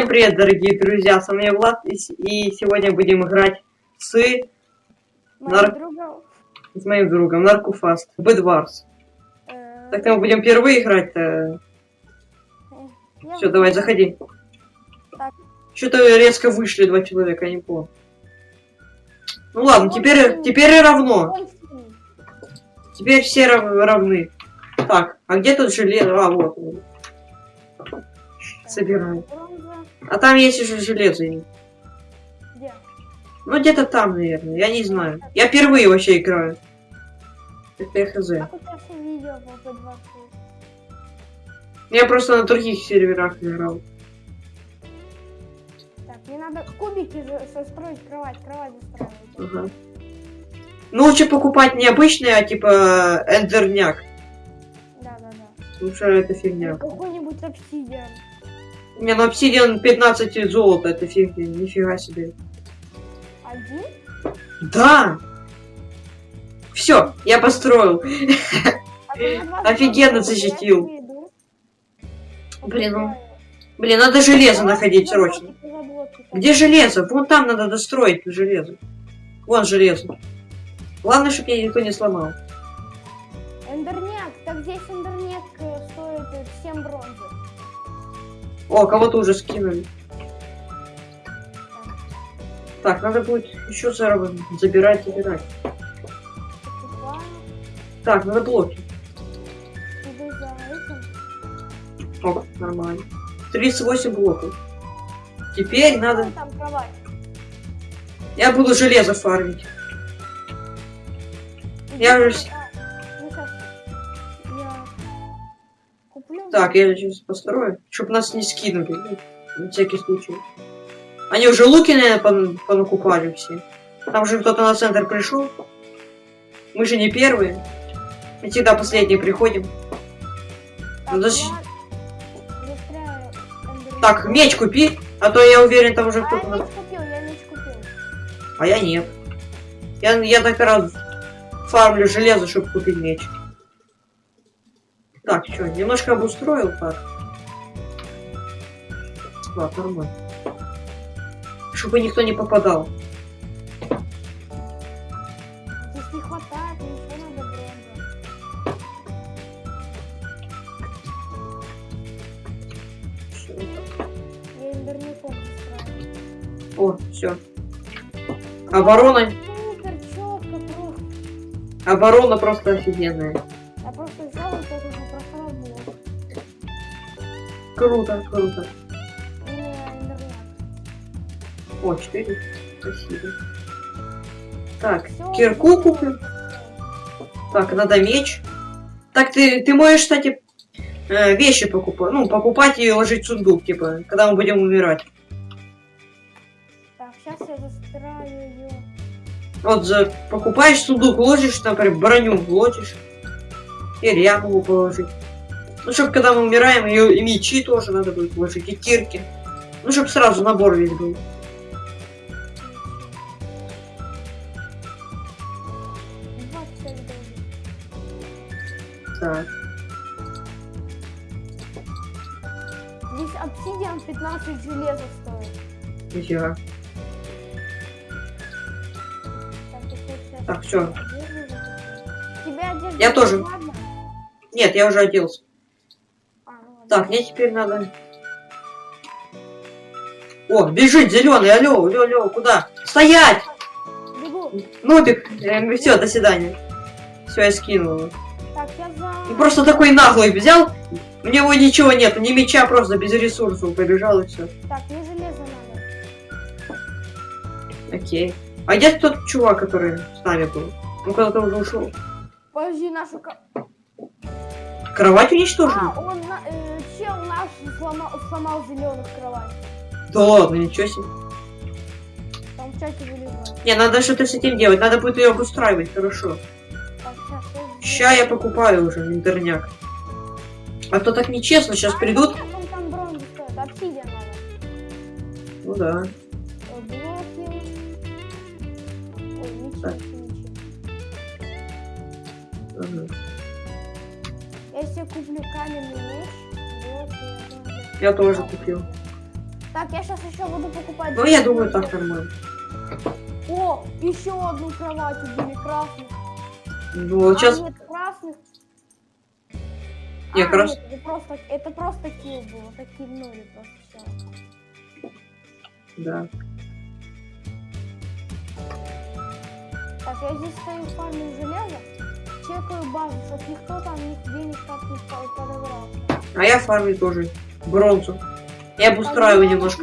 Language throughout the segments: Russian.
Всем привет, дорогие друзья, с вами Влад, и, и сегодня будем играть с, Моим Нар- другом. с моим другом Наркуфаст, Бэдварс. э, Так мы будем впервые играть-то. э, я Все, давай, заходи. Что-то резко вышли два человека, я не понял. Ну ладно, Вот теперь, теперь и равно. Теперь все рав- равны. Так, а где тут железо? А, вот. Бронза. А там есть уже железо. Где? Ну где-то там, наверное, я не знаю. Я впервые вообще играю. Это я хз. Как у тебя все видео по P2? Я просто на других серверах играл. Так, мне надо кубики состроить кровать, кровать застраивать. Ага. Ну, лучше покупать не обычный, а типа эндерняк. Да, да, да. Лучше это фигня. Какой-нибудь обсидиан. Не, ну обсидиан 15 золота, это фигня, нифига себе. Один? Да! Все, я построил. А Офигенно защитил. Блин, ну. Блин, надо железо находить срочно. Где железо? Вон там надо достроить железо. Вон железо. Главное, чтобы я никто не сломал. Эндерняк. Так здесь эндерняк э, стоит э, 7 бронзы. О, кого-то уже скинули. Так, надо будет еще заработать. Забирать, забирать. Так, надо блоки. О, нормально. 38 блоков. Теперь надо... Я буду железо фармить. Я уже Так, я сейчас построю, чтобы нас не скинули. ну, На всякий случай. Они уже луки, наверное, пон- понакупали все. Там же кто-то на центр пришел. Мы же не первые. Мы всегда последние приходим. Так, ну. Так, меч купи, а то я уверен, там уже А кто-то... я на- меч купил, я меч купил. А я нет. Я, я так раз фармлю железо, чтобы купить меч. Так, что, немножко обустроил так. Ладно, нормально. Чтобы никто не попадал. Здесь не хватает, еще надо застряю. О, все. Оборона, оборона просто офигенная. Взял вот блок. Круто, круто. И. О, 4. Спасибо. Так, Всё, кирку куплю. Так, надо меч. Так, ты, ты можешь, кстати, э, вещи покупать. Ну, покупать и ложить в сундук, типа, когда мы будем умирать. Так, сейчас я застряю ее. Вот за, покупаешь сундук, ложишь, например, броню ложишь. Или я могу положить. Ну, чтобы когда мы умираем, и, и мечи тоже надо будет положить, и кирки. Ну, чтобы сразу набор весь был. Так. Здесь обсидиан 15 железа стоит. Нифига. Так, одежда Я тоже. ладно? Нет, я уже оделся. А, ну. Так, мне теперь надо... О, бежит зеленый, алло, алло, алло, куда? Стоять! Бегу. Нубик, все, до свидания. Все, я скинул его. Так, я за... И просто такой наглый взял, у него ничего нет, ни меча, просто без ресурсов побежал и все. Так, мне железо надо. Окей. А где тот чувак, который с нами был? Он куда-то уже ушел. Подожди, нашу... Кровать уничтожили? А, он... э, чел наш сломал, сломал зеленых кровать. Да ладно, ничего себе. Там в чате вылезает. Не, надо что-то с этим делать, надо будет ее обустраивать, хорошо. Так, сейчас... Ща я покупаю уже интерняк. А то так нечестно, сейчас придут. Нет, там стоит, обсидиан надо. Ну да. Я тоже купил. Так, я сейчас еще буду покупать. Ну, я думаю, так нормально. О, еще одну кровать убили красных. Ну, А, сейчас... нет, красных. Не, А, крас- нет, это просто, это просто килл был. Это киллнули просто все. Да. Так, я здесь стою фармим железо. Чекаю базу, чтоб никто там нигде не так не по- подобрался. А я фармлю тоже бронзу. Я немножко.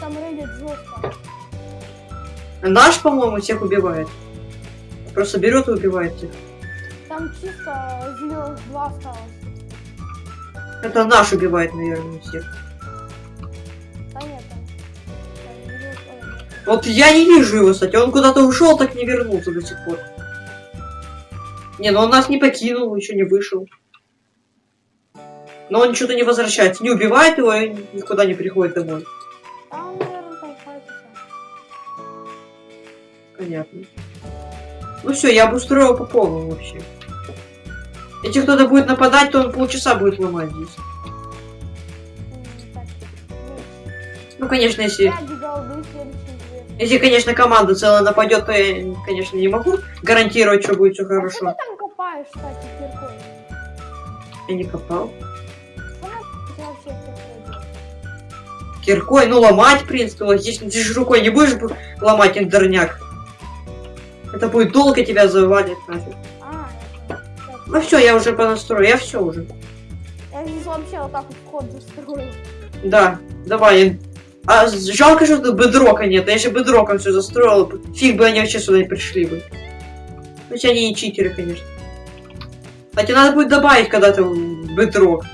Там рейдят жестко. Наш, по-моему, всех убивает. Просто берет и убивает всех. Там чисто зеленых два осталось. Это наш убивает, наверное, всех. Нет. Вот я не вижу его, кстати. Он куда-то ушел, так не вернулся до сих пор. Не, ну он нас не покинул, еще не вышел. Но он что-то не возвращается. Не убивает его и никуда не приходит домой. А. Понятно. Ну все, я обустроил по полному вообще. Если кто-то будет нападать, то он полчаса будет ломать здесь. Ну, конечно, если... Если, конечно, команда целая нападет, то я, конечно, не могу гарантировать, что будет все А хорошо. ты там копаешь, кстати, киркой? Я не копал. Киркой, ну ломать, в принципе, вот здесь ты же рукой не будешь ломать эндерняк. Это будет долго тебя завалит нафиг. А, Ну все, я уже понастрою, я все уже. Я здесь вообще вот так вот вход застроил. Да, давай. А жалко, что тут бедрока нет. Я еще бедроком все застроил. Фиг бы они вообще сюда не пришли бы. Если они не читеры, конечно. Кстати, надо будет добавить когда-то бедрок.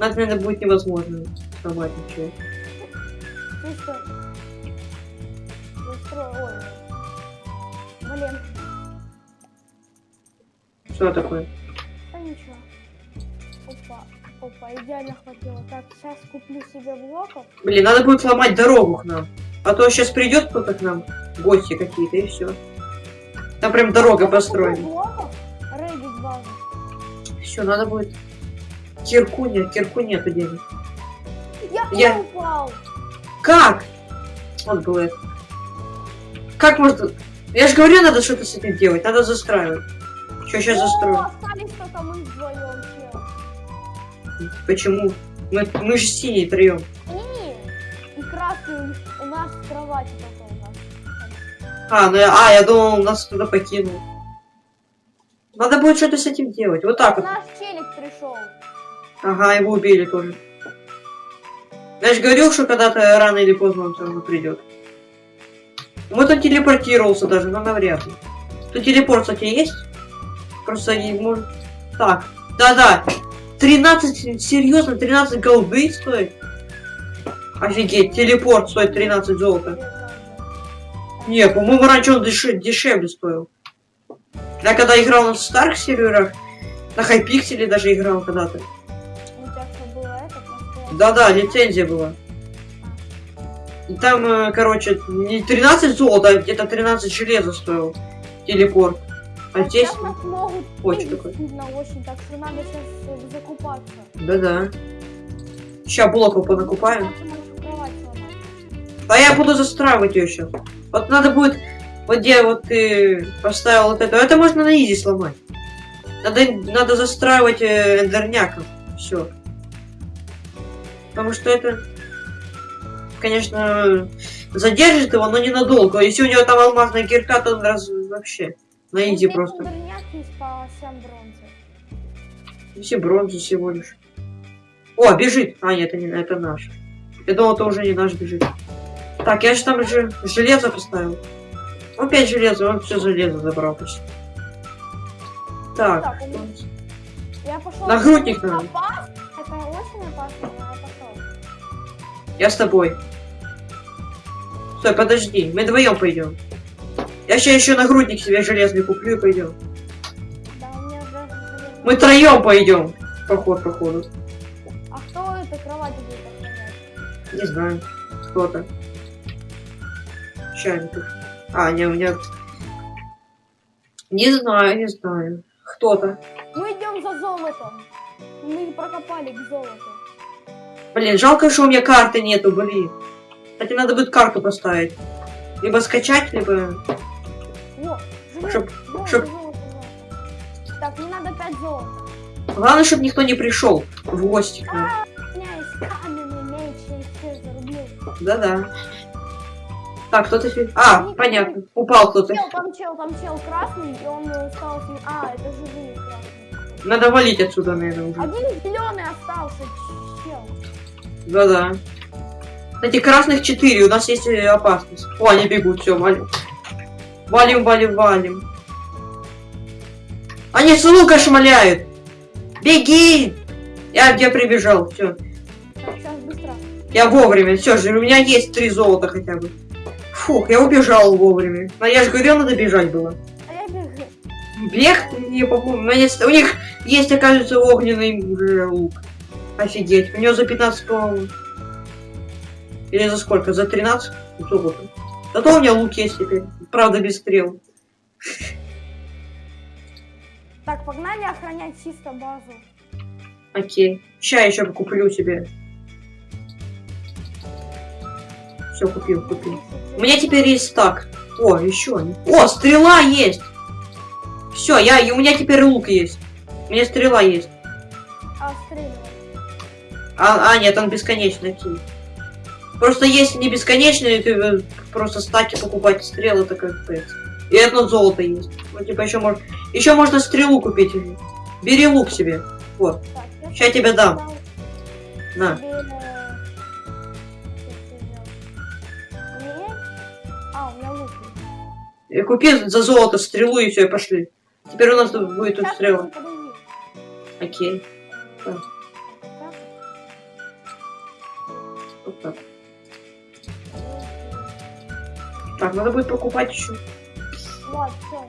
Надо, наверное, будет невозможно сломать ничего. Чисто... Застроил, ой. Блин, Что такое? да ничего. Опа, опа, идеально хватило. Так, сейчас куплю себе блоков. Блин, надо будет ломать дорогу к нам. А то сейчас придет кто-то к нам, гости какие-то, и все. Там прям дорога построена. Все, надо будет. Кирку нет, кирку нету денег. Я, Я- я упал. Как? Вот это. Как можно... Я же говорю, надо что-то с этим делать, надо застраивать. Что сейчас О, застрою? остались только мы вдвоем, чел. Почему? Мы, мы же синие троем. Не, и красный у, нас в кровати только у нас. А, ну я, а, я думал, он нас туда покинул. Надо будет что-то с этим делать. Вот так вот. Наш челик пришел. Ага, его убили тоже. Я же говорил, что когда-то рано или поздно он все равно придет. Вот он телепортировался даже, но навряд ли. Тут телепорт, кстати, есть? Просто не может... Так, да-да. 13, серьезно, 13 голды стоит? Офигеть, телепорт стоит 13 золота. Не, по-моему, раньше он деше- дешевле стоил. Я когда играл на старых серверах, на Хайпикселе даже играл когда-то. Да-да, лицензия была. И там, э, короче, не 13 золота, а где-то 13 железа стоил телепорт. А здесь... Нас могут очень такой. очень, так что надо сейчас закупаться. Да-да. Сейчас блоков понакупаем. А я буду застраивать ее сейчас. Вот надо будет... Вот где вот ты поставил вот это. Это можно на изи сломать. Надо, надо застраивать э, эндерняком. Все. Потому что это, конечно, задержит его, но ненадолго. Если у него там алмазная кирка, то он раз вообще на изи Ну, просто. Здесь есть по 7 бронзы. Все бронзы всего лишь. О, бежит. А, нет, это не это наш. Я думал, это уже не наш бежит. Так, я же там же железо поставил. Опять железо, он все железо забрал почти. Так. Так, он- Я пошел. Нагрудник надо. Это очень опасно, но я с тобой. Стой, подожди, мы вдвоем пойдем. Я сейчас еще нагрудник себе железный куплю и пойдем. Мы троем пойдем. Поход, походу. А кто это кровать будет охранять? Не знаю. Кто-то. Чайников. А, не, у меня... Не знаю, не знаю. Кто-то. Мы идем за золотом. Мы прокопали к золоту. Блин, жалко, что у меня карты нету, блин. Кстати, надо будет карту поставить. Либо скачать, либо... Живет, Чтоб- золото, чтоб- золото, золото. Так, мне надо 5 золота. Главное, чтобы никто не пришел в гости к нам. Зарублю. Да-да. Так, кто-то... А, понятно. Упал кто-то. Там чел, там чел красный, и он э, стал... А, это живые красные. Надо валить отсюда, наверное, уже. Один зеленый остался, чел. Да-да. Кстати, красных четыре, у нас есть э, опасность. О, они бегут, все, валим. Валим, валим, валим. Они с лука шмаляют. Беги! Я, я прибежал, все. Я вовремя, все же, у меня есть три золота хотя бы. Фух, я убежал вовремя. Но я же говорил, надо бежать было. А я бегу. Бег, не помню. У, них есть, оказывается, огненный лук. Офигеть. У него за 15, по-моему. Или за сколько? За 13 золота. Зато у меня лук есть теперь. Правда, без стрел. Так, погнали охранять чисто базу. Окей. Ща еще куплю себе. Все, купил, купил. У меня теперь есть стак. О, еще. О, стрела есть! Все, я, и у меня теперь лук есть. У меня стрела есть. А, стреляй. А, а, нет, он бесконечный. окей. Просто если не бесконечный, ты э, просто стаки покупать стрелы, это как бы. И одно золото есть. Ну, типа, еще можно. Еще можно стрелу купить. Бери лук себе. Вот. Так, я Ща тебе дам. На. я. И купи за золото стрелу и все, и пошли. Теперь у нас будет тут Сейчас, стрела. Окей. Вот так. Так, надо будет покупать еще. Вот, все.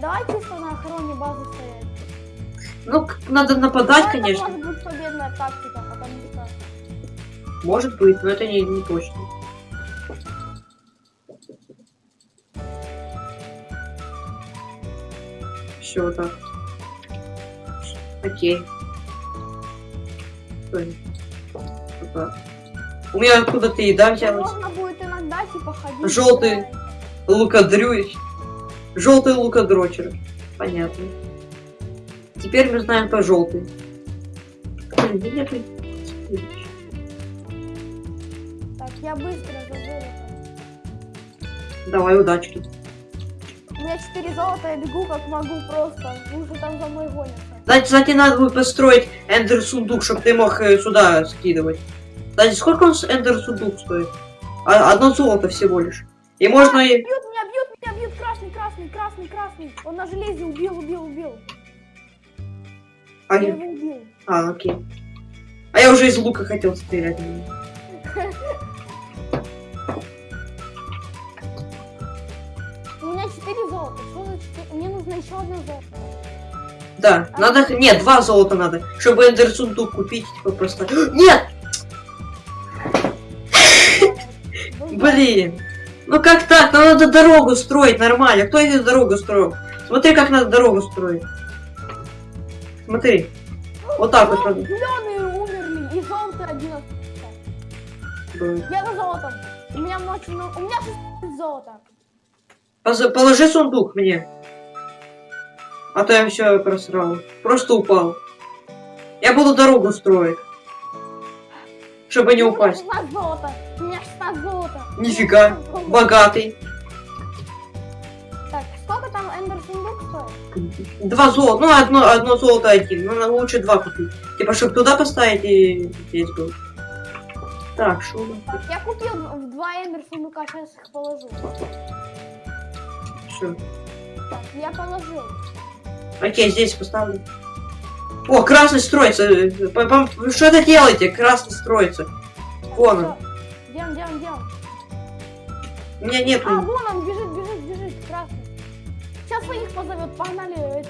Давай чисто на охране базы стоять. Ну, надо нападать, Но конечно. Это может быть победная тактика, потому что... Может быть, но это не, не точно. Все вот так. Окей. Вот так. У меня откуда-то еда взялась. Можно будет иногда типа ходить. Желтый. гулять. Лукодрюй. Желтый лукодрочер. Понятно. Теперь мы знаем по желтый. Так, я быстро за золото. Давай удачки. У меня 4 золота, я бегу как могу просто. Уже там за мной гонятся. Кстати, кстати, надо будет построить эндер сундук, чтобы ты мог э, сюда скидывать. Кстати, сколько он с эндер сундук стоит? А- одно золото всего лишь. И можно и... Бьют меня, бьют меня, бьют красный, красный, красный, красный. Он на железе убил, убил, убил. А, Я его убил. а, окей. А я уже из лука хотел стрелять. У меня 4 золота. Что за 4? Мне нужно еще одно золото. Да, надо... Нет, два золота надо, чтобы эндер сундук купить, типа просто... Нет! Блин! Ну как так? Нам надо дорогу строить нормально. Кто эту дорогу строил? Смотри, как надо дорогу строить. Смотри. Вот так вот. Зеленые умерли и желтые один остался. Я на золотом. У меня много. У меня 16 золота. Положи сундук мне. А то я все просрал. Просто упал. Я буду дорогу строить. Чтобы не упасть. 16 золота. У меня 16 золота. У меня Нифига. 16 золота. Богатый. Так, сколько там эндер сундук стоит? Два золота. Ну, одно, одно золото один. Ну, надо лучше два купить. Типа, чтобы туда поставить и здесь был. Так, что Так, я купил в два эндер сундука, сейчас их положу. Все. Так, я положил. Окей, здесь поставлю. О, красный строится. Что это делаете? Красный строится. Вон он. Он, он, где он? У меня нет. А, вон он, бежит, бежит, бежит, красный. Сейчас своих позовет, погнали эти.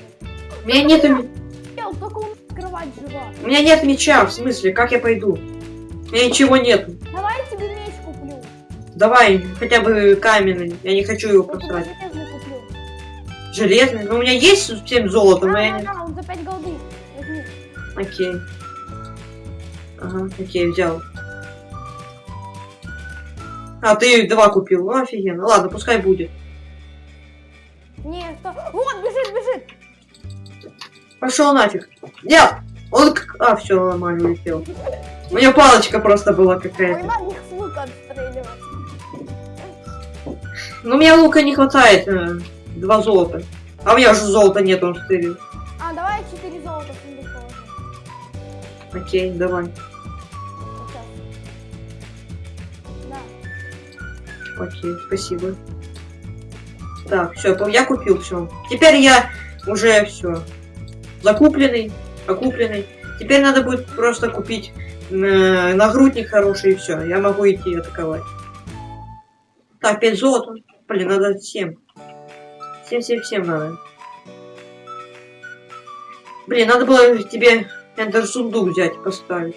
У меня нет. м- Ел, только у нас кровать жива. У меня нет меча, в смысле, как я пойду? У меня ничего нет. Давай я тебе меч куплю. Давай, хотя бы каменный. Я не хочу его просрать. железный куплю. Железный. Ну, у меня есть 7 золота, Да, но я да, не... да, он за 5 голды. Окей. Ага, окей, взял. А, ты два купил. Ну, офигенно. Ладно, пускай будет. Не, что... Вот, бежит, бежит! Пошел нафиг. Нет! Он... к- А, все, нормально улетел. У меня палочка просто была какая-то. Но у меня лука не хватает. э, Два золота. А у меня уже золота нет, он стырил. Окей, давай. Окей, спасибо. Так, все, я купил все. Теперь я уже все. Закупленный, окупленный. Теперь надо будет просто купить э, нагрудник хороший и все. Я могу идти атаковать. Так, 5 золота. Блин, надо 7. 7, 7, 7 надо. Блин, надо было тебе эндер сундук взять и поставить.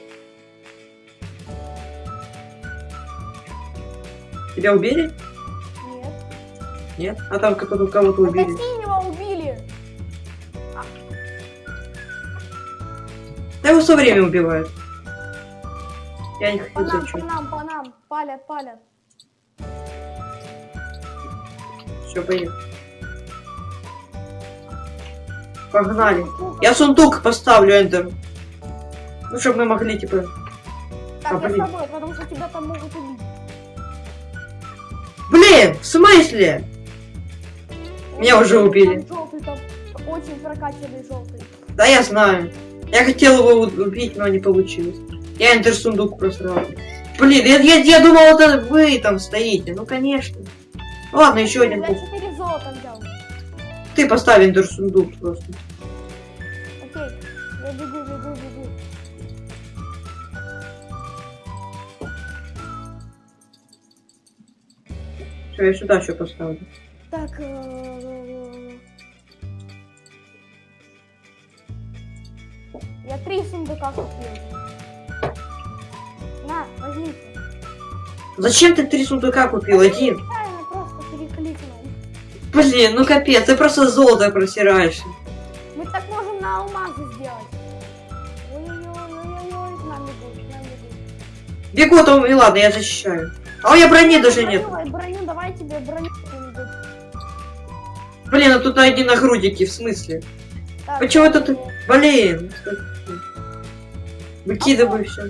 Тебя убили? Нет. Нет? А там кто-то кого-то Это убили. синего убили. Да его все время убивают. Я не По хочу нам, по нам, по нам. Палят, палят. Все, поехали. Погнали. Я сундук поставлю, Эндер. Ну, чтобы мы могли, типа... Так, А, я с блин. тобой, потому что тебя там могут убить. Блин, в смысле? Меня уже убили. Там желтый, там очень прокачанный желтый. Да, я знаю. Я хотел его убить, но не получилось. Я Эндер сундук просрал. Блин, я, я, я думал, это вы там стоите. Ну, конечно. Ладно, еще один Я куп. 4 золота взял. Ты поставь Эндер сундук просто. Окей. Я бегу, бегу, бегу. Все, я сюда еще поставлю. Так. э, Я три сундука купил. На, возьмите. Зачем ты три сундука купил? Один. Правильно, просто перекликнул. Блин, ну капец, ты просто золото просираешься. Мы так можем на алмазы сделать. Ой-ой-ой-ой-ой, к нам бегут, к нам бегут. Бегу, то и ладно, я защищаю. А у меня брони даже нет. Броню, Блин, а тут одни нагрудники, в смысле? Так, Почему я это ты-. Блин. Выкидывай все.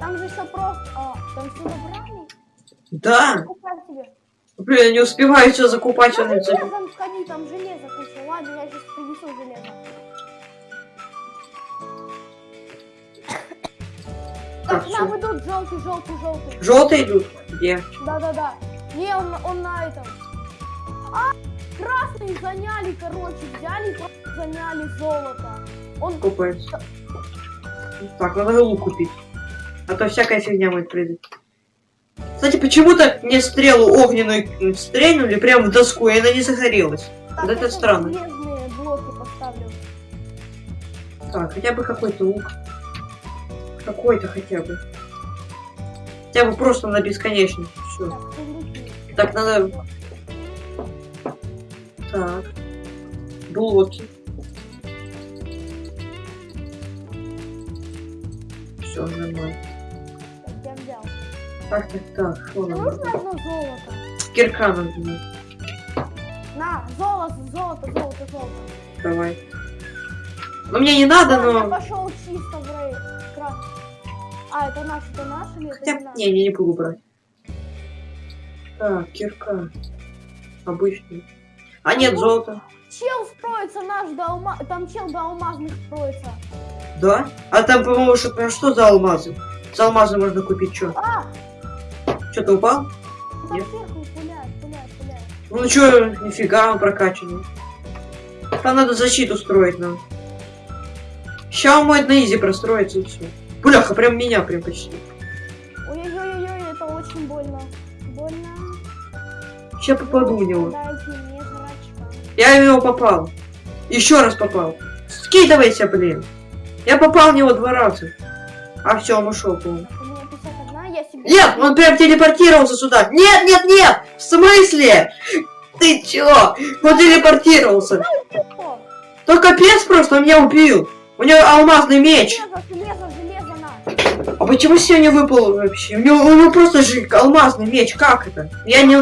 Там же все просто... А, там все забрали? Да. Блин, я не успеваю все закупать. За- железом сходи, там железо куча. Ладно, я сейчас принесу железо. Так, Так, нам идут желтый, желтый, желтый. Желтые идут? Где? Да-да-да. Не, он, он на этом. А, красные заняли, короче, взяли, и заняли золото. Он Купается. Так, надо лук купить. А то всякая фигня будет прыгать. Кстати, почему-то мне стрелу огненную стрельнули прямо в доску, и она не загорелась. Так, Вот это я странно. блоки поставлю. Так, хотя бы какой-то лук. Какой-то хотя бы. Хотя бы просто на бесконечность. Все. Так, надо... Так. Блоки. Все, нормально. Так, я. Так, так. Что нам нужно одно золото. Кирка надо. мне. На, золото, золото, золото, золото. Давай. Ну мне не надо, Ладно, я но... пошел чисто в рейд. Крас. А, это наш, это наш или это Хотя... не наш? Не, не, не буду брать. Так, кирка. Обычный. А нет, золото. Чел строится наш до алма... Там чел до алмазных строится. Да? А там, по-моему, что, а что за алмазы? За алмазы можно купить что? А, Что-то упал? там Нет. сверху пуляет, пуляет, пуляет. Ну чё, нифига он прокачанный. Там надо защиту строить нам. Ща он может на изи простроиться и все. Бляха, прям меня прям почти. Ой-ой-ой-ой, это очень больно. Больно. Ща попаду в него. Дайте. Я в него попал. Еще раз попал. Скидывайся, блин. Я попал в него два раза. А все, он ушел, по-моему. У меня 51, я себе... Нет, он прям телепортировался сюда. Нет, нет, нет! В смысле? Ты чё? Он телепортировался. То капец просто, он меня убил. У него алмазный меч. Железо, железо, железо на. А почему сегодня выпал вообще? У него, у него просто же алмазный меч, как это? Я не...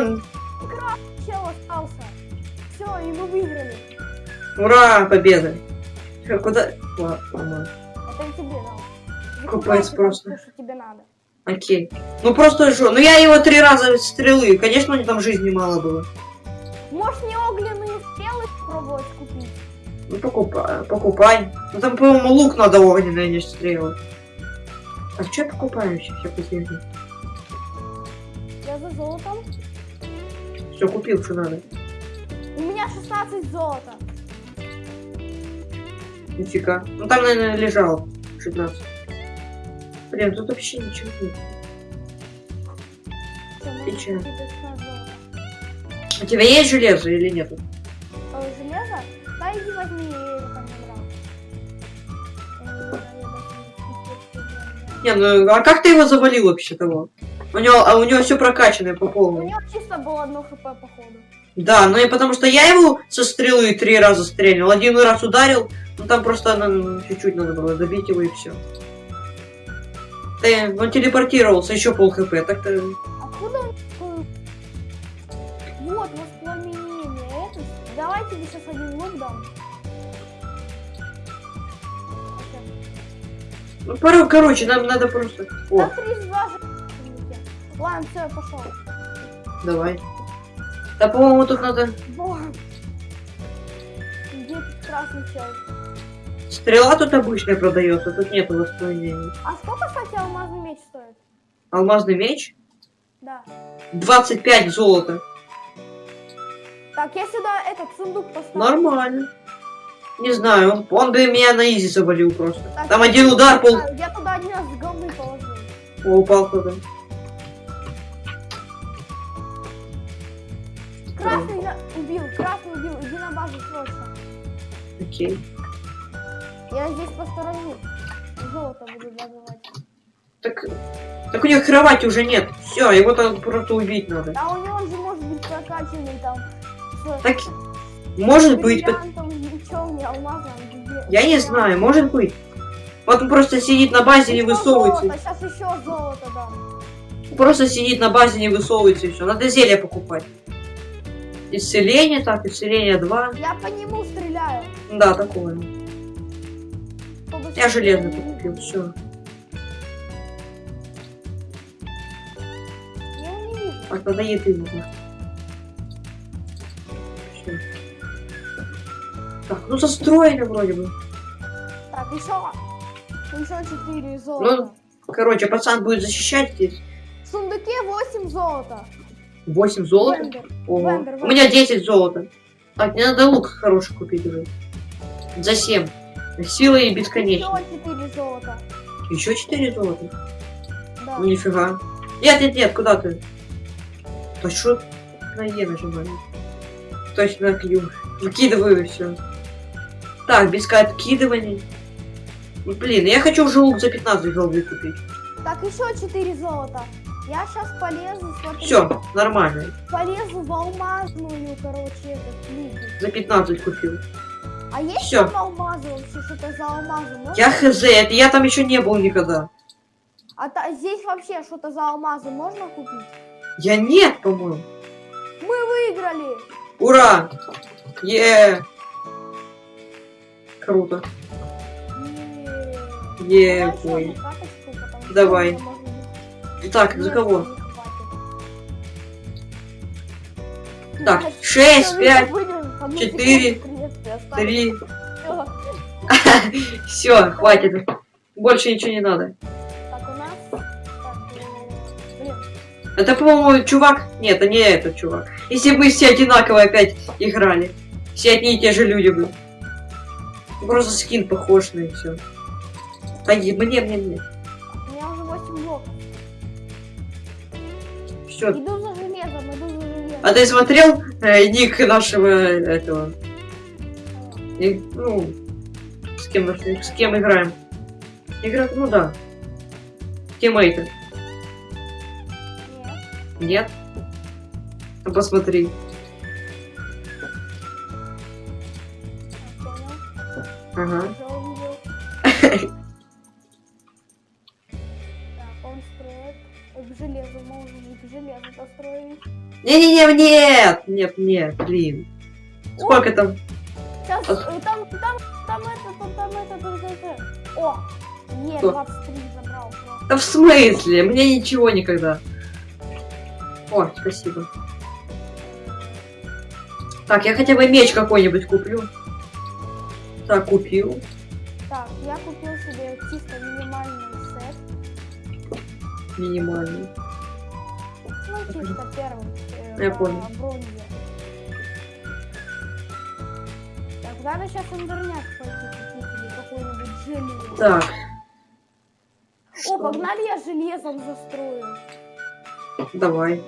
Ура, победа! Э, Куда? Ла- ладно. Это тебе просто. что тебе надо. Окей. Ну просто что? Ну я его три раза стрелы. Конечно, у него там жизни мало было. Можешь не огненные стрелы пробовать купить? Ну покупай, покупай. Ну там, по-моему, лук надо огненный, а не стрелы. А что я покупаю сейчас? Я посмотрю. Я за золотом. Все, купил, что надо. У меня 16 золота. Нифига. Ну там, наверное, лежал 16. Блин, тут вообще ничего нет. 16 золота. У тебя есть железо или нет? А, железо? Да иди возьми, я его там не ну а как ты его завалил вообще того? У него, а у него все прокачанное по У полной. него чисто было одно хп походу. Да, ну и потому что я его со стрелы три раза стрельнул. Один раз ударил, ну там просто ну, чуть-чуть надо было добить его и все. Ты, он телепортировался, еще пол хп, так-то... Откуда он такой? Вот, воспламенение. Это... Давай тебе сейчас один лук дам. Ну, порой, короче, нам надо просто... О, Да 32 же. Ладно, все, я пошел. давай. Да, по-моему, тут надо... Боже. Где тут красный чел? Стрела тут обычная продается, тут нету воспламенения. А сколько, кстати, алмазный меч стоит? Алмазный меч? Да. 25 золота. Так, я сюда этот сундук поставлю. Нормально. Не знаю, он, бы меня на изи завалил просто. Так, Там один удар, пол... Я туда один раз с положил. О, упал кто-то. Красный я убил, красный убил. Иди на базу срочно. Окей. Я здесь посторожу. Золото буду добывать. Так, так у него кровати уже нет. Все, его там просто убить надо. А у него же может быть прокачанный там Так, может быть, мечом, и алмазом. я не знаю, может быть. Вот он просто сидит на базе, не Еще высовывается. золото, сейчас еще золото дам. Просто сидит на базе, не высовывается и все. Надо зелье покупать. Исцеление, так, исцеление 2. Я по нему стреляю. Да, такое. Я железный не- купил, все. Я вижу. Так, надо еды нужно. Всё. Так, ну застроено вроде бы. Так, еще. Еще 4 золота. Короче, пацан будет защищать здесь. В сундуке 8 золота. 8 золота. Вендер. Ого. Вендер, У меня 10 золота. Так, мне надо лук хороший купить уже. За 7. Сила и бесконечно. Еще 4 золота. Еще 4 золота. Да. Ну нифига. Нет, нет, нет, куда ты? Да что на Е нажимаю? Точно на Q. Выкидываю все. Так, без откидываний. Блин, я хочу уже лук за 15 голды купить. Так, еще 4 золота. Я сейчас полезу, смотри. Все, нормально. Полезу в алмазную, короче, этот лук. За 15 купил. А есть Всё. там алмазы вообще? Что-то за алмазы? Можно? Я хз, это я там еще не был никогда. А та, здесь вообще что-то за алмазы можно купить? Я нет, по-моему. Мы выиграли! Ура! Е! -е, -е. Круто. Е, -е ой. Каточку, Давай. Итак, ну, за кого? Так, 6, 5, 4, три. Все, хватит. Больше ничего не надо. Это, по-моему, чувак. Нет, а не этот чувак. Если бы все одинаково опять играли. Все одни и те же люди бы. Просто скин похож на все. А да не, мне, мне, мне. У меня уже 8 блоков. Все. Иду за железом, иду за железом. А ты смотрел э, ник нашего этого и, ну, с кем, с кем играем. Игрок, ну да. Тиммейты. Нет. Нет? Посмотри. Ага. Не-не-не, нет! Нет, нет, блин. Сколько там? Там, там, там это, там, там это, там, там. О, не, Что? 23 забрал. Да в смысле? Мне ничего никогда. О, спасибо. Так, я хотя бы меч какой-нибудь куплю. Так, купил. Так, я купил себе чисто минимальный сет. Минимальный. Ну, чисто первый. э, Я понял. бронзе. Надо сейчас интернет пойти какой-нибудь железо. Так. О, погнали, я железом застрою. Давай.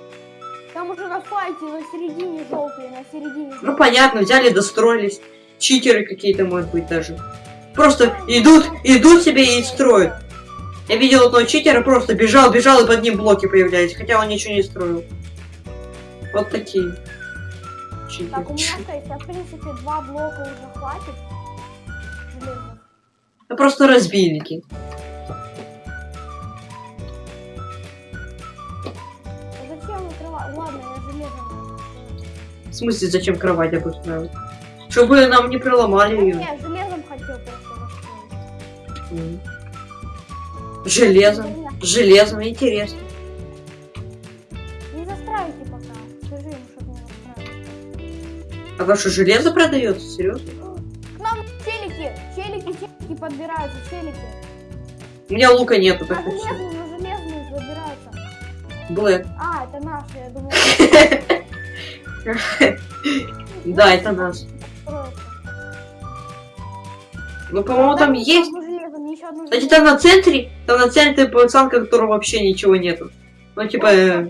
Там уже на файте на середине желтые, на середине Ну понятно, взяли, достроились. Читеры какие-то, может быть, даже. Просто идут, идут себе и строят. Я видел одного читера, просто бежал, бежал, и под ним блоки появлялись, хотя он ничего не строил. Вот такие. Так, у меня а в принципе два блока уже хватит. Железных. Это просто разбийники. А зачем открывать? Ладно, я железом. В смысле, зачем кровать обустраивать? Чтобы нам не проломали Ну, ее. не, железом хотел просто. М. Железом. Железом, интересно. Ваше железо продается? Серьезно? К нам челики, челики, челики подбираются, челики. У меня лука нету, железные, на железные забираются. Блэк. А, это наши, я думал, Да, это строятся. Ну, по-моему, там есть. железо. там на центре, там на центре пацанка, которого вообще ничего нету. Ну, типа, э,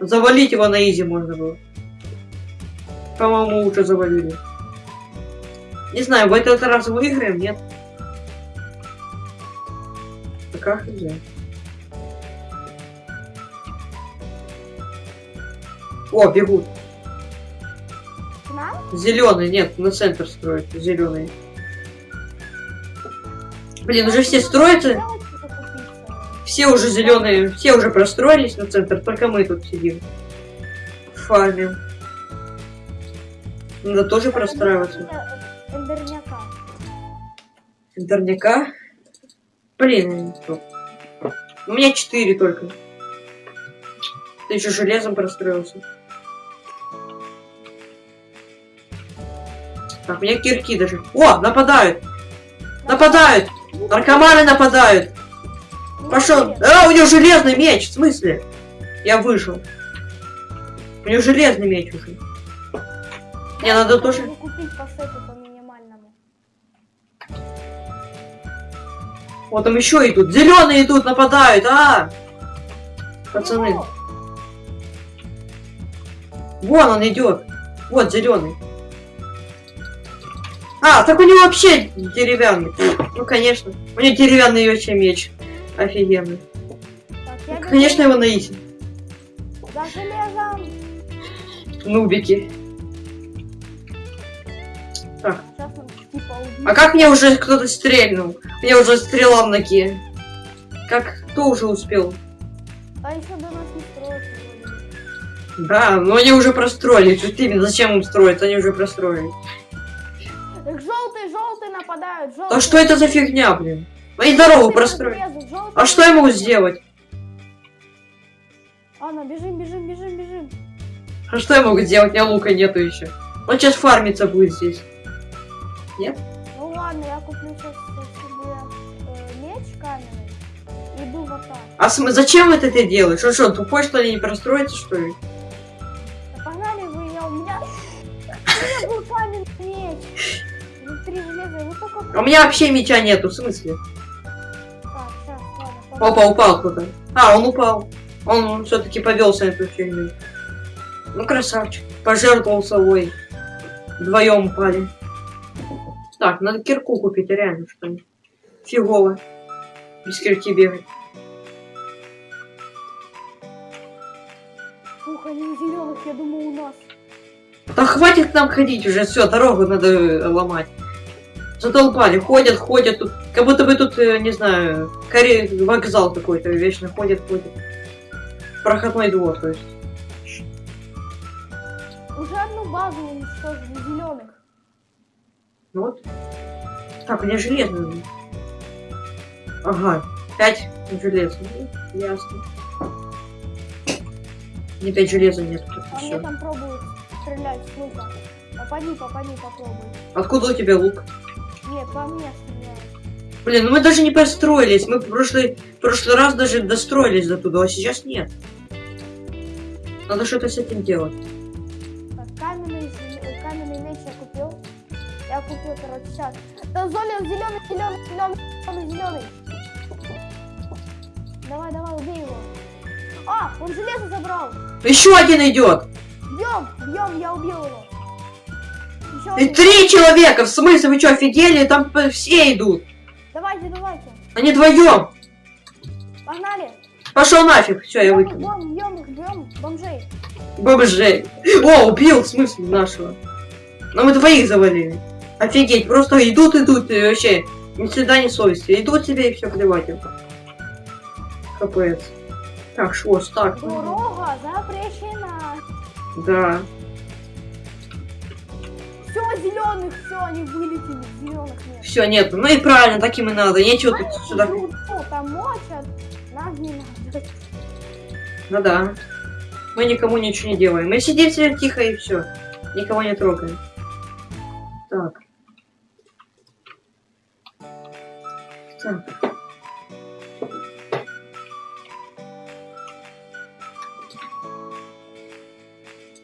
завалить его на изи можно было. По-моему, уже завалили. Не знаю, в этот раз выиграем, нет? А как хз. О, бегут. Зеленый, нет, на центр строят. Зеленый. Блин, уже все строятся. Все уже зеленые, все уже простроились на центр, только мы тут сидим. Фармим. Надо тоже простраиваться. Эндерняка. Интерняка. Блин. У меня четыре только. Ты еще железом простроился. Так, у меня кирки даже. О, нападают! Нападают! Наркоманы нападают! Пошел! А, у него железный меч! В смысле? Я вышел. У него железный меч уже. Мне надо тоже... Купить по сету по минимальному. Вот там еще идут. Зеленые идут, нападают, а! Пацаны. Его! Вон он идет. Вот зеленый. А, так у него вообще деревянный. Ну, конечно. У него деревянный вообще меч. Офигенный. Так, бегу Конечно, его на изи. За железом! Нубики. А как мне уже кто-то стрельнул? Мне уже стрела в ноге. Как? Кто уже успел? А еще до нас не вроде. Да, но они уже простроились. Вот именно, зачем им строить? Они уже простроились. Так желтые, желтые нападают, желтые. Да что это за фигня, блин? Они дорогу простроили. А что я могу сделать? Анна, бежим, бежим, бежим, бежим. А что я могу сделать? У меня лука нету еще. Он сейчас фармиться будет здесь. Ну ладно, я куплю сейчас себе э, меч каменный. Иду в атаку. А см- зачем это ты делаешь? Он что, тупой, что ли, не простроится, что ли? Да погнали вы, я у меня... У меня был каменный меч. Внутри железа, его только... А у меня вообще меча нету, в смысле? Так, сейчас, ладно. Опа, упал кто-то. А, он упал. Он все-таки повелся на эту фигню. Ну, красавчик. Пожертвовал собой. Вдвоем упали. Так, надо кирку купить, реально, что ли. Фигово. Без кирки бегать. Фух, они зеленых, я думаю, у нас. Да хватит нам ходить уже, все, дорогу надо э, ломать. Затолпали, ходят, ходят тут. Как будто бы тут, э, не знаю, каре... вокзал какой-то вечно ходит, ходит. Проходной двор, то есть. Уже одну базу уничтожили зеленых. Ну вот. Так, у меня железо. Ага, пять железа. Ну, Ясно. Не пять железа нет. А мне всё. там пробуют стрелять с лука. Попади, попади, попробуй. Откуда у тебя лук? Нет, по мне стреляют. Блин, ну мы даже не построились. Мы в прошлый, в прошлый раз даже достроились до туда, а сейчас нет. Надо что-то с этим делать. Я купил, короче, сейчас. Да, Золя, зеленый, зеленый, зеленый, зеленый. Давай, давай, убей его. А, он железо забрал. Еще один идет! Бьем, бьем, я убил его. Еще И один. три человека! В смысле, вы что, офигели? Там все идут. Давайте, давайте. Они вдвоем. Погнали. Пошел нафиг. Все, я выкину. Бьем, бьем бьем, бомжей. Бомжей. О, убил, в смысле, нашего. Но мы двоих завалили. Офигеть, просто идут, идут, и вообще, ни стыда, ни совести. Идут себе и все плевать им. Капец. Так, швоз, так. Дорога запрещена. Да. Все, зеленых, все, они вылетели. Зеленых нет. Все, нет, ну и правильно, таким и надо. Нечего тут сюда. Мочат. Нас не надо. Ну да. Мы никому ничего не делаем. Мы сидим себе тихо и все. Никого не трогаем. Так. Так.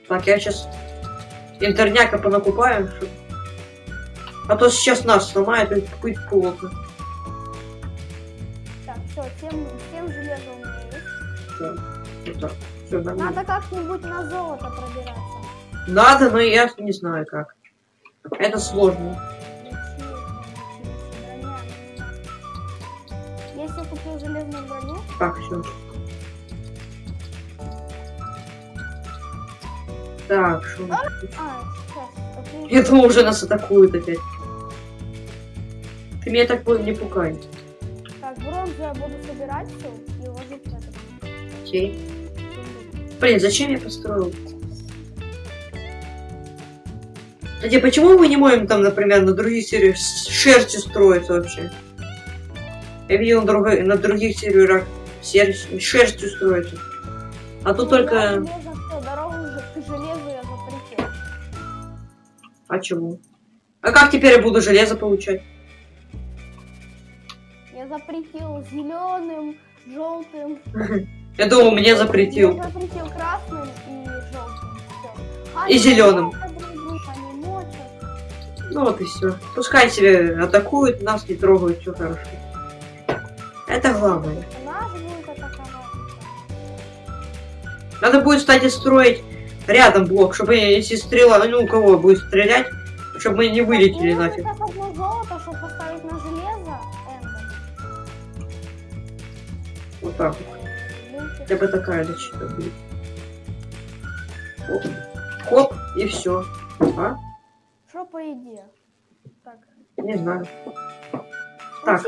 Так, я сейчас интерняка понакупаю, А то сейчас нас сломает и будет плохо. Так, все, 7, 7 железа у меня есть. Вот так. Всё нормально. Надо как-нибудь на золото пробираться. Надо, но я не знаю как. Это сложно. Так, все. Так, что у нас а, купил- Я думал, уже нас атакуют опять. Ты меня так пу- не пугай. Так, бронзу я буду собирать все и ложить в Окей. Блин, зачем я построил? Кстати, почему мы не можем там, например, на других серверах с шерстью строить вообще? Я видел на, другой- на других серверах сер- шерстью строится. А тут Ну, я только... железо всё, дорогу к железу я запретил. А чего? А как теперь я буду железо получать? Я запретил зеленым, желтым. Я думал, мне запретил. Я запретил красным и желтым. Всё. И мочат. Ну вот и все. Пускай себе атакуют, нас не трогают, все хорошо. Это главное. Надо будет, кстати, строить рядом блок, чтобы если стрела, ну у кого будет стрелять, чтобы мы не вылетели нужно нафиг. золото, чтобы поставить на железо. Вот так вот. Хотя бы такая защита будет. Хоп, Хоп и все. А? Что по еде? Так. Не знаю. Так.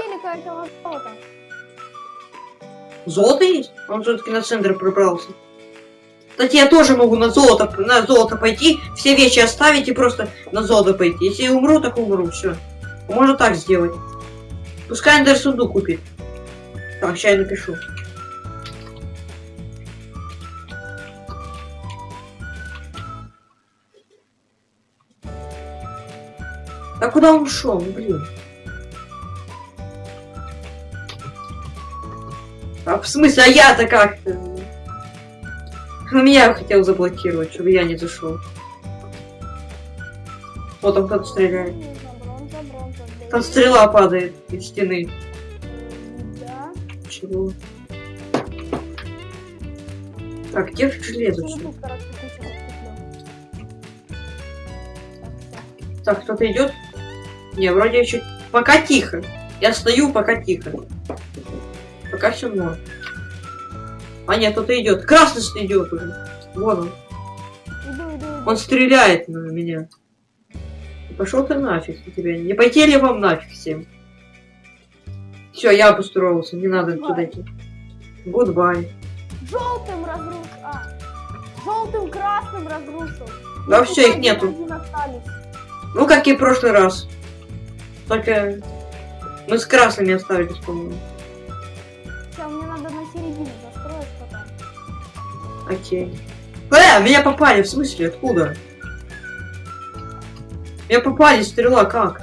Золото есть? Он все-таки на центр пробрался. Кстати, я тоже могу на золото, на золото пойти, все вещи оставить и просто на золото пойти. Если я умру, так умру, все. Можно так сделать. Пускай Эндер сундук купит. Так, сейчас я напишу. А куда он ушел? Блин. А в смысле, а я-то как-то? Он меня хотел заблокировать, чтобы я не зашел. Вот там кто-то стреляет. Там стрела падает из стены. Да. Чего? Так, где же железо? Так, кто-то идет? Не, вроде еще. Пока тихо. Я стою, пока тихо. Пока все норм. А нет, кто-то идет. Красный идет уже. Вон он. Иду, иду, иду. Он стреляет на меня. Пошел ты нафиг на тебя. Не пойти ли вам нафиг всем? Все, я обустроился, не надо туда идти. Goodbye. Желтым разруш... А. желтым, красным разрушил. Да Ну, всё, их нету. Ну, как и в прошлый раз. Только мы с красными остались, по-моему. Окей. Э, меня попали, в смысле, откуда? Меня попали, стрела, как?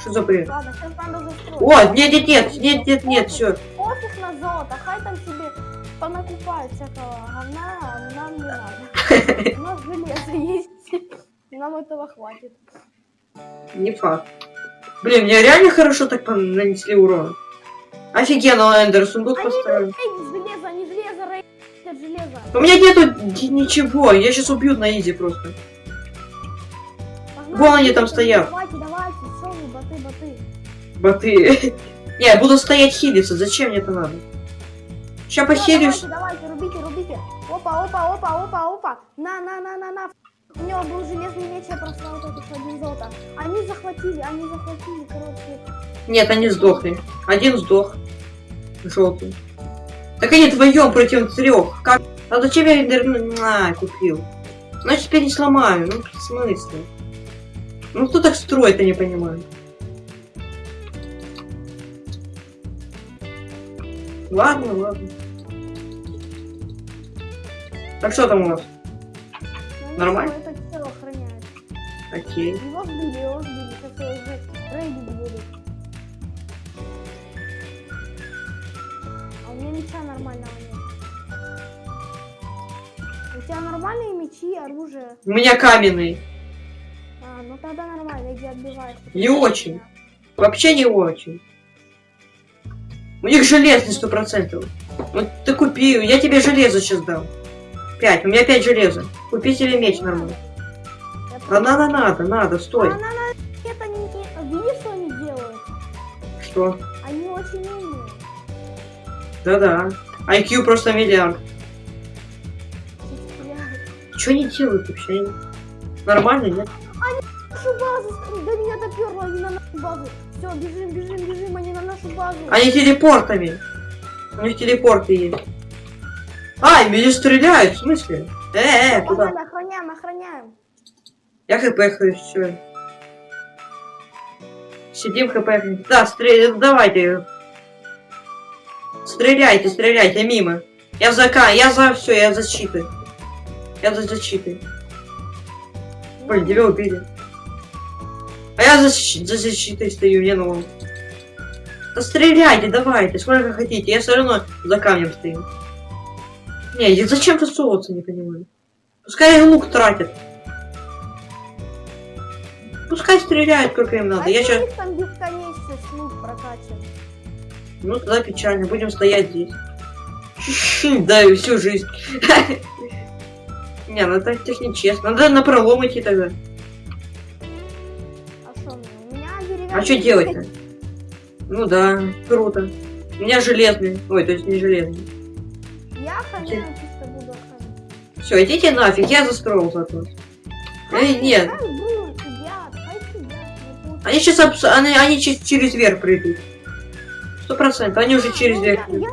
Что за бред? Ладно, сейчас надо застроить. О, нет, нет, нет, нет, нет, нет, все. Пофиг на золото, хай там себе понакупают всякого говна, а нам не надо. У нас железо есть. Нам этого хватит. Не факт. Блин, мне реально хорошо так нанесли урон. Офигенно, Эндер, сундук поставил. Железо. У меня нету ничего, я сейчас убью на изи просто. Погнали, Вон они там стоят. Давайте. Боты. Не, я буду стоять хилиться, зачем мне это надо? Сейчас похилюсь. Давайте, давайте, рубите, рубите. Опа, опа, опа, опа, опа. На, на, на, на, на. У него был железный меч, я просто вот этот один золото. Они захватили, они захватили, короче. Нет, они сдохли. Один сдох. Желтый. Так они вдвоем против трех. Как? А зачем я Эндер на, купил? Значит, теперь не сломаю. Ну, в смысле? Ну, кто так строит, я не понимаю. Ладно, ладно. Так что там у нас? Ну, Нормально? Это все охраняет. Окей. Его сбили, его сбили. Сейчас его у меня меча нормального нет. У тебя нормальные мечи, оружие? У меня каменный. А, ну тогда нормально, иди отбивай. Не очень. Вообще не очень. У них железный сто процентов. Вот ты купи, я тебе железо сейчас дам. Пять, у меня пять железа. Купи себе меч нормально. А надо, надо, надо, стой. А, на, на, это не- Видишь, что они делают? Что? Они. Да-да. IQ просто миллиард. Что они делают вообще? Нормально, нет? Нашу базу! До меня доперло, они на нашу базу. Все, бежим, бежим, бежим, они на нашу базу. Они телепортами. У них телепорты есть. Ай, меня стреляют, в смысле? Э, э, куда? Охраняем, охраняем. Я хп все. Сидим хп. Да, стрель... давайте. Стреляйте, стреляйте мимо. Я за К, я за все, я за защитой. Я за защитой. Блин, тебя убили. А я за, за защитой стою, не ну. Да стреляйте, давайте, сколько хотите. Я все равно за камнем стою. Не, я зачем тусовываться, не понимаю. Пускай лук тратят. Пускай стреляют, сколько им надо. а Я сейчас... там бесконечность лук прокачан? Ну, тогда печально. Будем стоять здесь. Да, и всю жизнь. Не, ну это так нечестно. Надо на пролом идти тогда. А что. А делать-то? Ну да, круто. У меня железный. Ой, то есть не железный. Я охраняю, чисто буду охранять. Все, идите нафиг, я застроил зато. Эй, нет. Хай будут, сидят, хай сидят. не путай. Они сейчас они, они че- через верх придут. Сто процентов, они уже через Ну, отбиваю.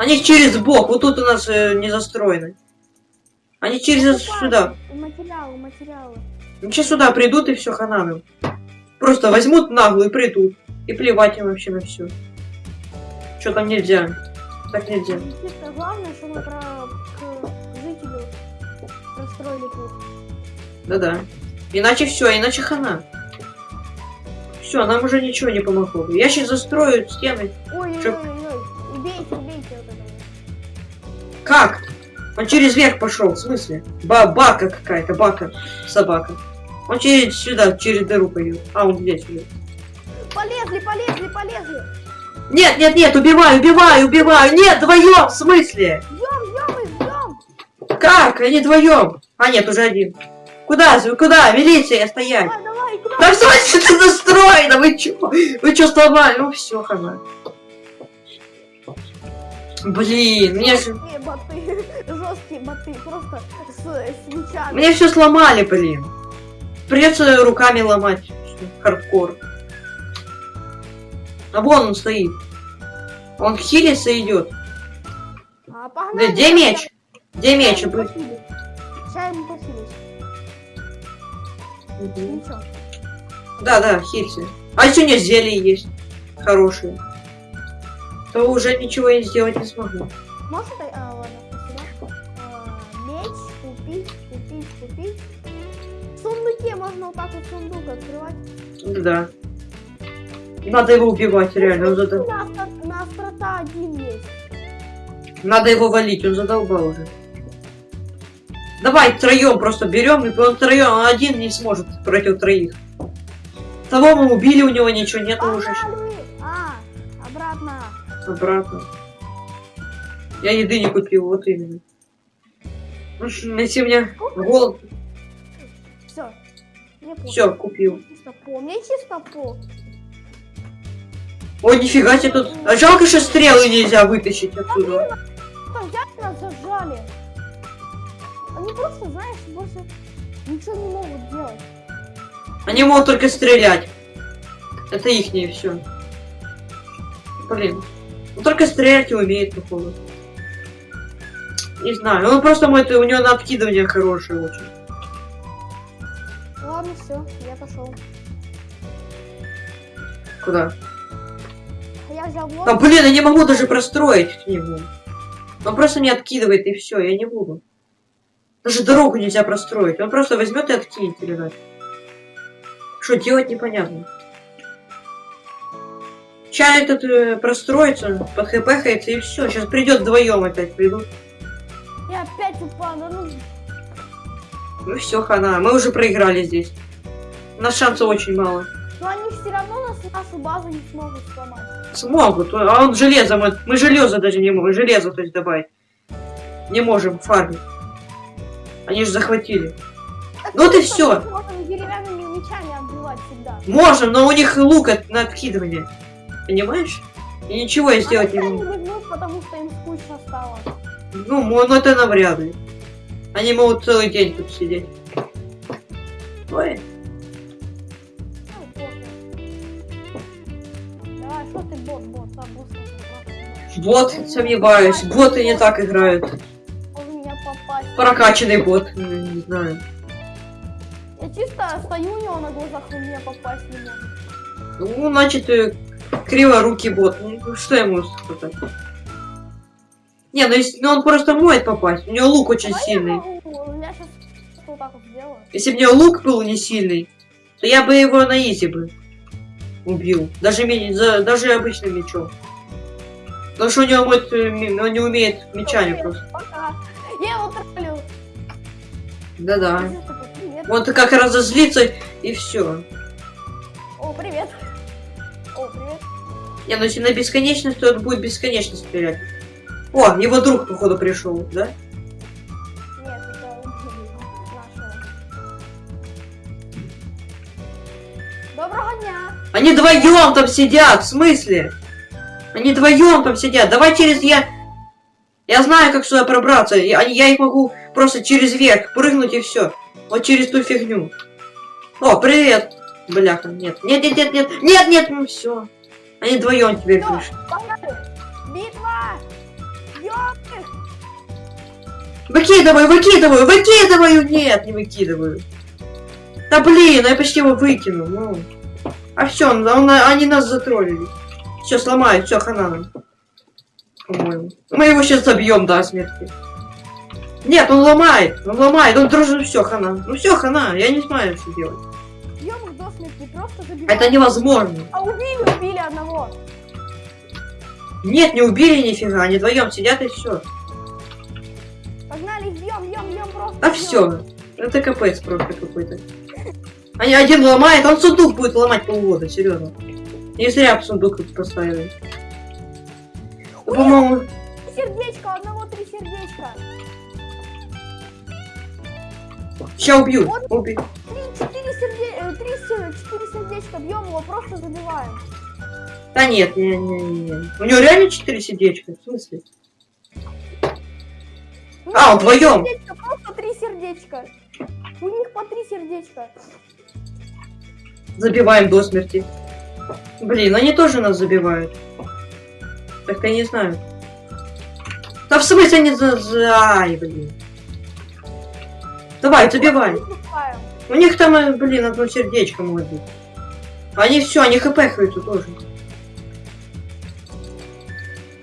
Они через бок, вот тут у нас э, не застроено. Они через сюда. Материалы, материалы. Они сейчас сюда придут и все хананом. Просто возьмут нагло и придут. И плевать им вообще на все. Что там нельзя? Так нельзя. Чисто главное, что мы про... к жителю путь. Да-да. Иначе все, иначе хана. Все, нам уже ничего не помогло. Я сейчас застрою стены. Чё? Ой-ой-ой, убейте, убейте вот этого. Как? Он через верх пошел, в смысле? Ба бака какая-то, бака, собака. Он через сюда, через дыру пойдет. А, он здесь идет. Полезли, полезли, полезли. Нет, нет, нет, убиваю, убиваю, убиваю. Нет, вдвоем, в смысле? Ждем, ждем и ждем. Как? Они вдвоем. А нет, уже один. Куда? Куда? Милиция, стоять. Давай, давай? Да в смысле это настроено? Вы чё? Вы чё сломали? Ну все, хана. Блин, мне же... Жесткие боты, жесткие боты, просто с, с мечами. Мне все сломали, блин. Придется руками ломать. Хардкор. А вон он стоит. Он хилится идет. А, погнали. Где, где меч? Где меч? Сейчас ему похилить. Мгм. Ничего. Да, да, хильцы. А если у меня зелье есть хорошие, то уже ничего я сделать не смогу. Можешь это? А, ладно, спасибо. А, меч, купить, купить, купить. В сундуке можно вот так вот сундук открывать. Да. Надо его убивать, реально. Он нас остро- на острота один есть. Надо его валить, он задолбал уже. Давай втроем просто берем, и он втроем, он один не сможет против троих. Того мы убили, у него ничего нету уже. Погнали! А, обратно. Обратно. Я еды не купил, вот именно. Ну, Если мне голод, Все. Все, купил. Чисто по. Мне чисто. Ой, нифига себе тут. А жалко, что стрелы нельзя вытащить отсюда. Зажали. Они просто, знаешь, больше ничего не могут делать. Они могут только стрелять. Это ихнее все. Блин. Он только стрелять и умеет, походу. Не знаю. Он просто мой, у него на откидывание хорошее очень. Ладно, все, я пошел. Куда? Я взял блок. А, блин, я не могу даже простроить к нему. Он просто не откидывает, и все, я не буду. Даже дорогу нельзя простроить. Он просто возьмет и откинет или. Что делать, непонятно. Сейчас этот э, простроится, под хпхается и все. Сейчас придет вдвоем опять придут. Я опять упал. Да ну, Ну все, хана. Мы уже проиграли здесь. У нас шансов очень мало. но они все равно нас, нашу базу не смогут сломать. Смогут. А он железо, мы, мы железо даже не можем. Железо, то есть добавить. Не можем фармить. Они же захватили. Так Ну мы Можем деревянными мечами Можем, но у них лук от- на откидывание. Понимаешь? И ничего я сделать Они не могу. возьмут, потому что им скучно стало. Ну, ну это навряд ли. Они могут целый день тут сидеть. Ой. Давай, что ты бот, бот, бот. Бот, сомневаюсь. Боты не так играют. Прокачанный бот, не знаю. Я чисто стою у него на глазах, он меня попасть не может. Ну, значит, э, криворукий бот. Ну, что ему сказать? Не, ну, если, ну он просто может попасть. У него лук очень Давай сильный. Я, сейчас вот так вот сделаю. Если бы у него лук был не сильный, то я бы его на изи бы убил. Даже, даже обычным мечом. Потому что у него может, э, ми- он не умеет мечами просто. Пока. Я его троллю. Да-да. Он как разозлится и все. О, привет. О, привет. Не, ну если на бесконечность, то он будет бесконечно стрелять. О, его друг, походу, пришел, да? Нет, это нашего. Доброго дня. Они вдвоем там сидят, в смысле? Они вдвоем там сидят. Давай через я. Я знаю, как сюда пробраться. Я, я их могу просто через верх прыгнуть и все. Вот через ту фигню. О, привет. Бляха, нет. Нет, нет, нет, нет. Нет, нет, ну все. Они вдвоем теперь пришли. Битва. Ёпты. Выкидываю, выкидываю, выкидываю! Нет, не выкидываю. Да блин, я почти его выкинул. Ну. А все, они нас затроллили. Все, сломают, все, хана нам. По-моему. Мы его сейчас забьем до смерти. Нет, он ломает, он ломает, он дружит, все, хана. Ну все, хана, я не знаю, что делать. Бьем их до смерти, просто забиваем. Это невозможно. А убили, убили одного. Нет, не убили нифига, они вдвоем сидят и все. Погнали, бьем, бьем, бьем просто. А бьем. все. Это капец просто какой-то. Они один ломает, он сундук будет ломать полгода, серьезно. Не зря сундук поставили. По-моему, Три сердечка, у одного три сердечка. сейчас убью. Убью. Три, четыре сердечка, три, сер- четыре сердечка, бьем его, просто забиваем. Да нет, не, не, не. У него реально четыре сердечка, в смысле? Ну, А, три вдвоем. сердечка, Просто три сердечка. У них по три сердечка. Забиваем до смерти. Блин, они тоже нас забивают. Так я не знаю. Да в смысле не за... блин. Давай, забивай. У них там, э, блин, одно сердечко может быть. Они все, они хпхаются тоже.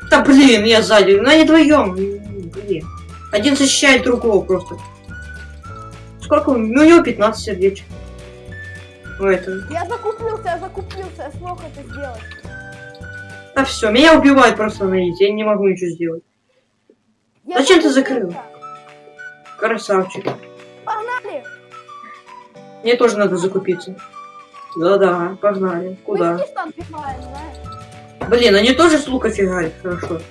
Да блин, я сзади. Ну они вдвоем. Блин. Один защищает другого просто. Сколько? Ну у него 15 сердечек. У этого. Я закупился, я закупился, я смог это сделать. Да все, меня убивают просто на изи, я не могу ничего сделать. Я Зачем ты закрыл? Красавчик. Погнали! Мне тоже надо закупиться. Да-да, погнали. Куда? Биваем, знаешь? Блин, они тоже с лука фигарят, хорошо.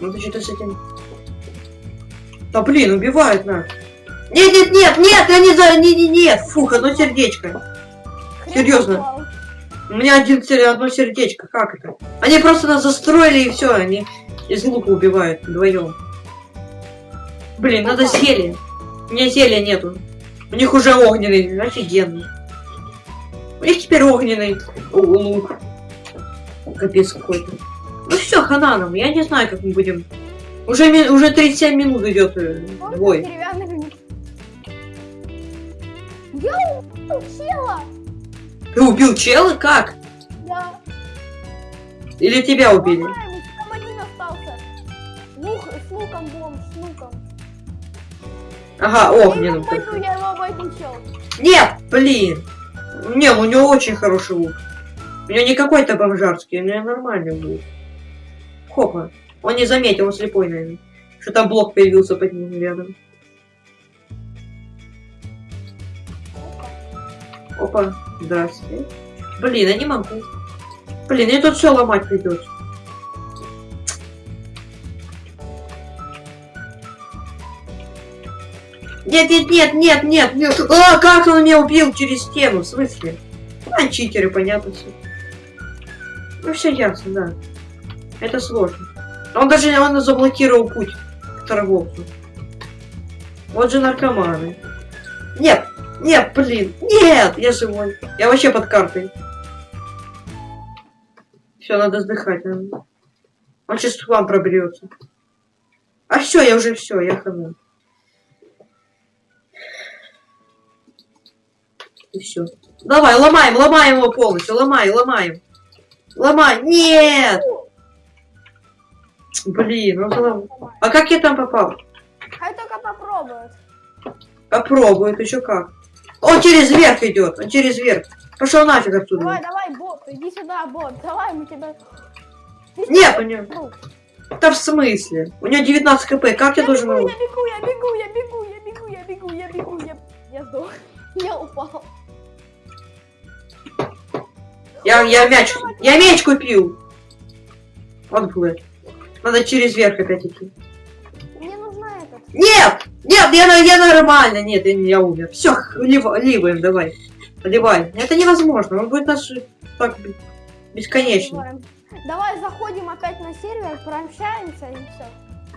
Ну ты что-то с этим... Да блин, убивают нас. Нет, нет, нет, нет, я не за... Не, не, нет, фух, одно сердечко. Хрен Серьезно? У меня один, одно сердечко, как это? Они просто нас застроили и все, они из лука убивают вдвоем. Блин, надо зелье. У меня зелья нету. У них уже огненный, офигенно. У них теперь огненный лук. Капец какой-то. Ну все, хана нам, я не знаю, как мы будем. Уже, уже 37 минут идет э, бой. Я убил чела! Ты убил чела? Как? Я Или тебя убили? один остался. Лук, с луком бомж, с луком. Ага, огненным. обойду, только. я его обойду, чел. Нет, блин. Не, ну у него очень хороший лук. У него не какой-то бомжарский, у него нормальный лук. Хопа. Он не заметил, он слепой, наверное. Что там блок появился под ним рядом. Опа, здрасте. Блин, я не могу. Блин, мне тут все ломать придется. Нет, нет, нет, нет, нет, нет. А, как он меня убил через стену? В смысле? А, читеры, понятно все. Ну, все ясно, да. Это сложно. Он даже он заблокировал путь к торговцу. Вот же наркоманы. Нет, нет, блин, нет, я живой. Я вообще под картой. Все, надо сдыхать. Он сейчас к вам проберется. А все, я уже все, я хана. И все. Давай, ломаем, ломаем его полностью, ломай, ломаем. Ломай, нет! Блин, он залом- А как я там попал? Хай только попробует. Попробует еще как. Он через верх идет, он через верх. Пошел нафиг оттуда. Давай, давай, бот, иди сюда, бот. Давай, мы тебя... Ты Нет, у него. Да в смысле? У него 19 кп, как я Я должен бегу, я бегу, я бегу, я бегу, я бегу, я бегу, я бегу, я... Я сдох. Я упал. Я, я мяч, я мяч купил. Вот Блэк. Надо через верх опять идти. Нет! Нет, я, я нормально. Нет, я, я умер. Все, ливаем, давай. Поливай. Это невозможно. Он будет нас так бесконечно. Давай. Заходим опять на сервер, пообщаемся и все.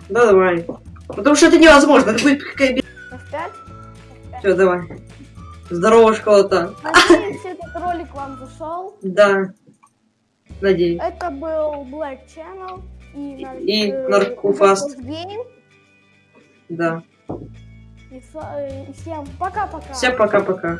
Да, давай. Потому что это невозможно. Это будет какая б... F5. Все, давай. Здорово, школа-то. Надеюсь, этот ролик вам зашел. Да. Надеюсь. Это был Black Channel и, И Наркофаст. Narcos Game. Да. И, э, и всем пока-пока. Всем пока-пока.